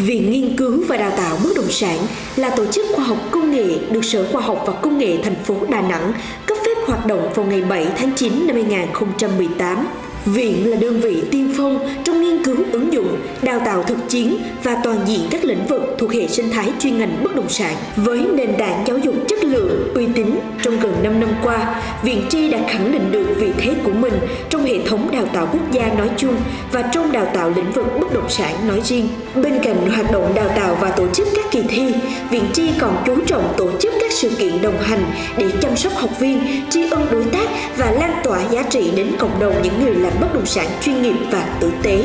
Viện Nghiên cứu và Đào tạo Bất động sản là tổ chức khoa học công nghệ được Sở Khoa học và Công nghệ thành phố Đà Nẵng cấp phép hoạt động vào ngày 7 tháng 9 năm 2018. Viện là đơn vị tiên phong trong nghiên cứu ứng dụng, đào tạo thực chiến và toàn diện các lĩnh vực thuộc hệ sinh thái chuyên ngành bất động sản. Với nền tảng giáo dục chất lượng, uy tín trong gần 5 năm qua, Viện Tri đã khẳng định được vị thế của mình trong hệ thống đào tạo quốc gia nói chung và trong đào tạo lĩnh vực bất động sản nói riêng. Bên cạnh hoạt động đào tạo và tổ chức các kỳ thi, Viện Tri còn chú trọng tổ chức các sự kiện đồng hành để chăm sóc học viên, tri ân đối tác và lan tỏa giá trị đến cộng đồng những người làm bất động sản chuyên nghiệp và tử tế.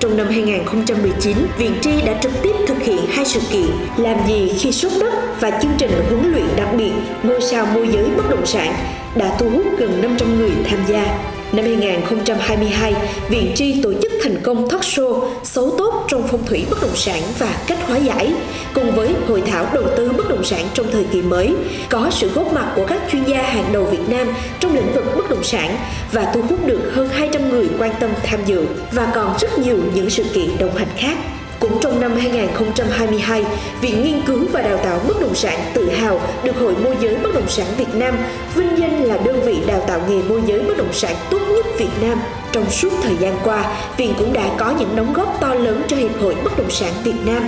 Trong năm 2019, Viện Tri đã trực tiếp thực hiện hai sự kiện Làm gì khi sốt đất và chương trình huấn luyện đặc biệt Ngôi sao môi giới bất động sản đã thu hút gần 500 người tham gia. Năm 2022, Viện Tri tổ chức thành công talk show Xấu tốt trong phong thủy bất động sản và cách hóa giải, cùng với hội thảo đầu tư bất động sản trong thời kỳ mới, có sự góp mặt của các chuyên gia hàng đầu Việt Nam trong lĩnh vực bất động sản và thu hút được hơn 200 người quan tâm tham dự và còn rất nhiều những sự kiện đồng hành khác. Cũng trong năm 2022, Viện Nghiên cứu và Đào tạo Bất động sản tự hào được Hội Môi giới Bất động sản Việt Nam vinh danh là đơn vị đào tạo nghề môi giới bất động sản tốt nhất Việt Nam. Trong suốt thời gian qua, Viện cũng đã có những đóng góp to lớn cho Hiệp hội Bất động sản Việt Nam.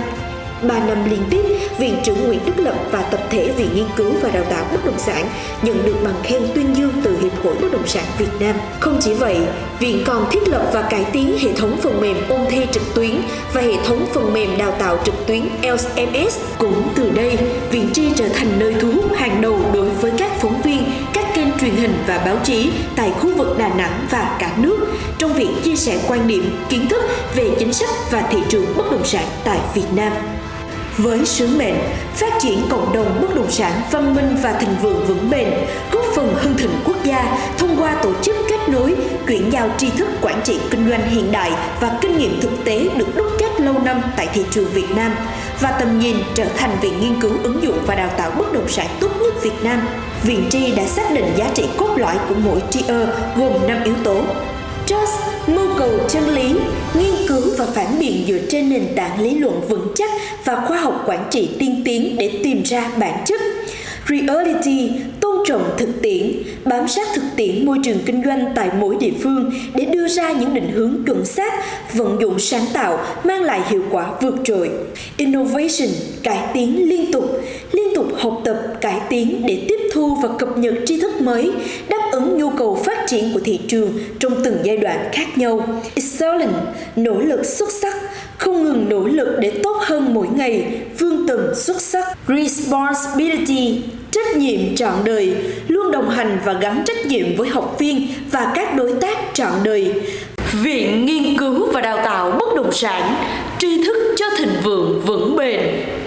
3 năm liên tiếp, Viện trưởng Nguyễn Đức Lập và tập thể Viện Nghiên cứu và Đào tạo Bất động sản nhận được bằng khen tuyên dương từ Hiệp hội Bất động sản Việt Nam. Không chỉ vậy, Viện còn thiết lập và cải tiến hệ thống phần mềm ôn thi trực tuyến và hệ thống phần mềm đào tạo trực tuyến LMS. Cũng từ đây, Viện Tri trở thành nơi thu hút hàng đầu đối với các phóng viên, các kênh truyền hình và báo chí tại khu vực Đà Nẵng và cả nước trong việc chia sẻ quan điểm, kiến thức về chính sách và thị trường bất động sản tại Việt Nam với sứ mệnh phát triển cộng đồng bất động sản văn minh và thịnh vượng vững bền, góp phần hưng thịnh quốc gia thông qua tổ chức kết nối, chuyển giao tri thức quản trị kinh doanh hiện đại và kinh nghiệm thực tế được đúc kết lâu năm tại thị trường Việt Nam và tầm nhìn trở thành viện nghiên cứu ứng dụng và đào tạo bất động sản tốt nhất Việt Nam. Viện Tri đã xác định giá trị cốt lõi của mỗi trier gồm 5 yếu tố Trust, mưu cầu chân lý, nghiên phản biện dựa trên nền tảng lý luận vững chắc và khoa học quản trị tiên tiến để tìm ra bản chất. Reality, tôn trọng thực tiễn, bám sát thực tiễn môi trường kinh doanh tại mỗi địa phương để đưa ra những định hướng chuẩn xác, vận dụng sáng tạo, mang lại hiệu quả vượt trội. Innovation, cải tiến liên tục, liên tục học tập, cải tiến để tiếp thu và cập nhật tri thức mới, đáp ứng nhu cầu phát triển của thị trường trong từng giai đoạn khác nhau. Excellent, nỗ lực xuất sắc, không ngừng nỗ lực để tốt hơn mỗi ngày, vươn tầm xuất sắc. Responsibility, trách nhiệm trọn đời, luôn đồng hành và gắn trách nhiệm với học viên và các đối tác trọn đời. Viện Nghiên cứu và Đào tạo Bất động sản, tri thức cho thịnh vượng vững bền.